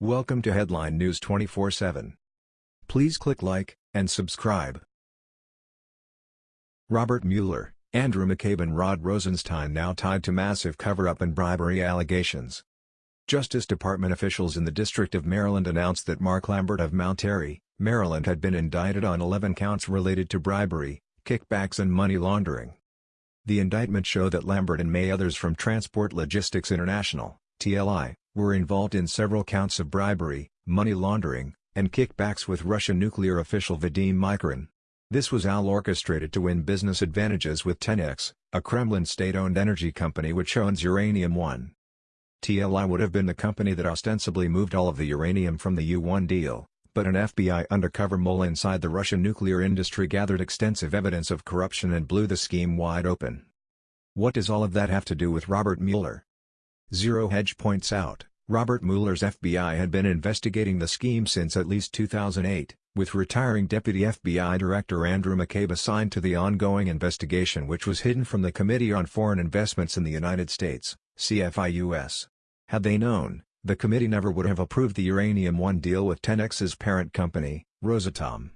Welcome to Headline News 24/7. Please click like and subscribe. Robert Mueller, Andrew McCabe and Rod Rosenstein now tied to massive cover-up and bribery allegations. Justice Department officials in the District of Maryland announced that Mark Lambert of Mount Airy, Maryland had been indicted on 11 counts related to bribery, kickbacks and money laundering. The indictment show that Lambert and may others from Transport Logistics International, TLI, were involved in several counts of bribery, money laundering, and kickbacks with Russian nuclear official Vadim Mikerin. This was all orchestrated to win business advantages with Tenex, a Kremlin state-owned energy company which owns Uranium One. TLI would have been the company that ostensibly moved all of the uranium from the U-1 deal, but an FBI undercover mole inside the Russian nuclear industry gathered extensive evidence of corruption and blew the scheme wide open. What does all of that have to do with Robert Mueller? Zero Hedge points out, Robert Mueller's FBI had been investigating the scheme since at least 2008, with retiring Deputy FBI Director Andrew McCabe assigned to the ongoing investigation which was hidden from the Committee on Foreign Investments in the United States, CFIUS. Had they known, the committee never would have approved the Uranium One deal with Tenex's parent company, Rosatom.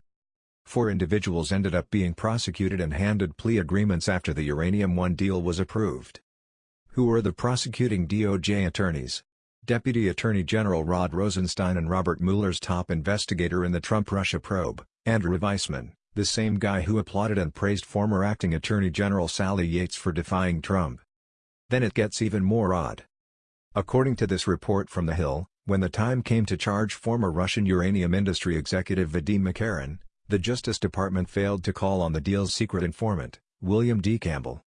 Four individuals ended up being prosecuted and handed plea agreements after the Uranium One deal was approved. Who were the prosecuting DOJ attorneys? Deputy Attorney General Rod Rosenstein and Robert Mueller's top investigator in the Trump-Russia probe, Andrew Weissmann, the same guy who applauded and praised former acting Attorney General Sally Yates for defying Trump. Then it gets even more odd. According to this report from The Hill, when the time came to charge former Russian uranium industry executive Vadim Mikerin, the Justice Department failed to call on the deal's secret informant, William D. Campbell.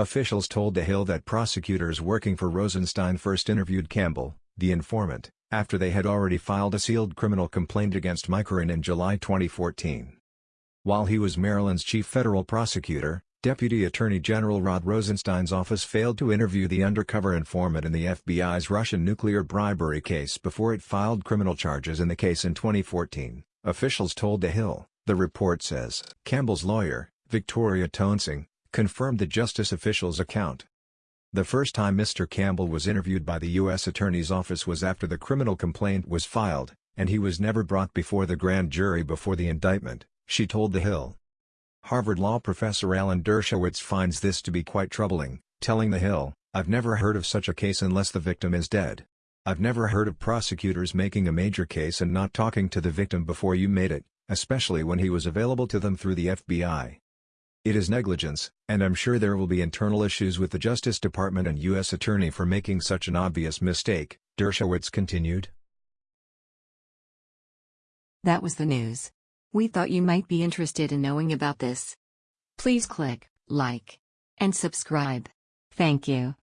Officials told The Hill that prosecutors working for Rosenstein first interviewed Campbell, the informant, after they had already filed a sealed criminal complaint against Mikerin in July 2014. While he was Maryland's chief federal prosecutor, Deputy Attorney General Rod Rosenstein's office failed to interview the undercover informant in the FBI's Russian nuclear bribery case before it filed criminal charges in the case in 2014, officials told The Hill, the report says. Campbell's lawyer, Victoria Toensing, confirmed the justice official's account. The first time Mr. Campbell was interviewed by the U.S. Attorney's Office was after the criminal complaint was filed, and he was never brought before the grand jury before the indictment, she told The Hill. Harvard law professor Alan Dershowitz finds this to be quite troubling, telling The Hill, I've never heard of such a case unless the victim is dead. I've never heard of prosecutors making a major case and not talking to the victim before you made it, especially when he was available to them through the FBI. It is negligence, and I'm sure there will be internal issues with the Justice Department and U.S. Attorney for making such an obvious mistake, Dershowitz continued. That was the news. We thought you might be interested in knowing about this. Please click like and subscribe. Thank you.